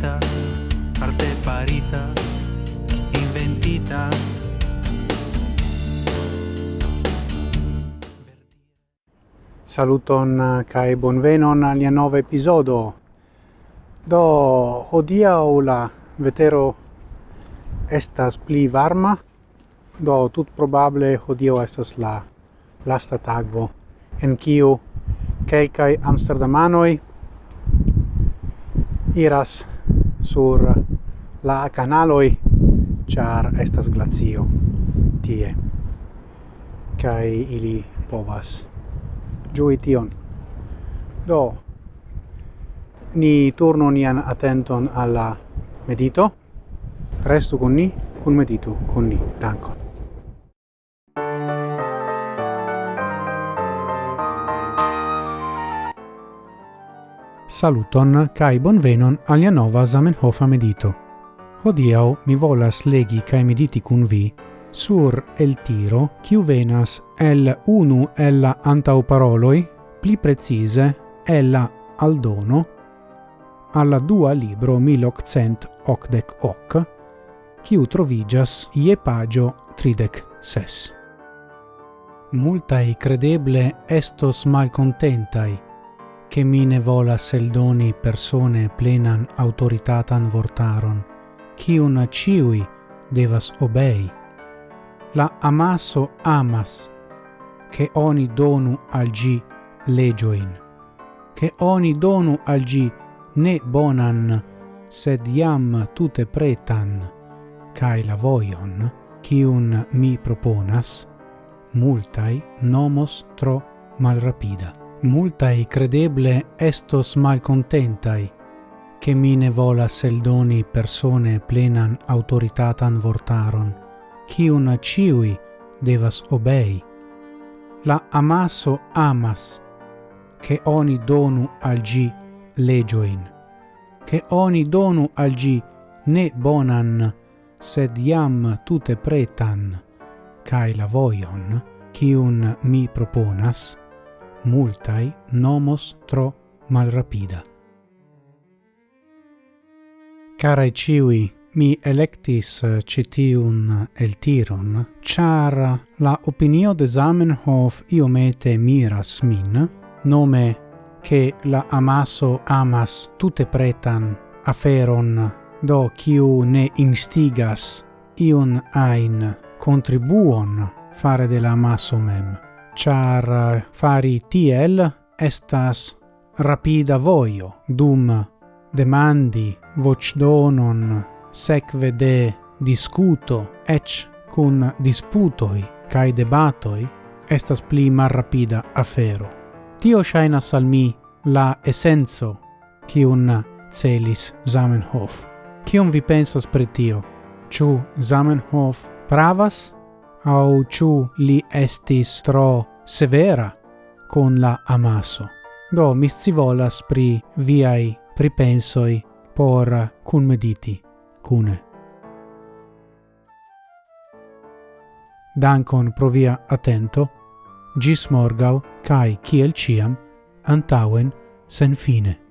farita arte farita, inventita. Saluton eh, kai bonvenon al nia nova episodo. Do odia la vetero estas pli varma, do tut probable hodiaŭ estas la lasta tagvo en kiu kelkaj amsterdamanoj iras sur la canaloi char estas glazio tie kai ili povas giui tion. Do ni turno nian attenton alla medito. Restu con ni con medito con ni. Dankon. Saluton kai bonvenon alia nova Zamenhof medito. Hodiau mi volas legi kai mediti kun vi sur el tiro kiu venas el unu el la antau paroloi pli precise el la aldono alla dua libro 1888 hoc kiu trovigas ie pagio tridec ses. Multai credeble estos malcontentai che mi ne volas eldoni persone plenan autoritatan vortaron, cium ciui devas obei. La amaso amas, che oni donu al gi legioin, che oni donu al gi ne bonan, sed iam tute pretan, cae la voion, cium mi proponas, multai nomos tro malrapida multai credeble estos malcontentai, che mi ne volas eldoni persone plenan autoritatan vortaron, cium ciui devas obei. La amaso amas, che oni donu al gi legioin, che oni donu al gi ne bonan, sed iam tute pretan, cae la voion, cium mi proponas, multai nomos tro malrapida. Carai ciui, mi electis eh, citiun eh, el tiron, char eh, la opinio de Zamenhof iomete miras min, nome che la amaso amas tutte pretan aferon, do quiu ne instigas ion ain contribuon fare de la amaso mem char eh, fari tiel estas rapida voio dum demandi vocdonon sekve de discuto ec cun disputoi cae debatoi estas pli malrapida afero. Tio shainas al mi la essenzo un celis Zamenhof. Cium vi pensas pre tio? Ciu Zamenhof pravas au ciu li estis tro severa con la amaso. Do mi scivolas pri viai pripensoi por cunmediti cune. Dankon pro via attento, gis morgau, cae ciel ciam, antauen, sen fine.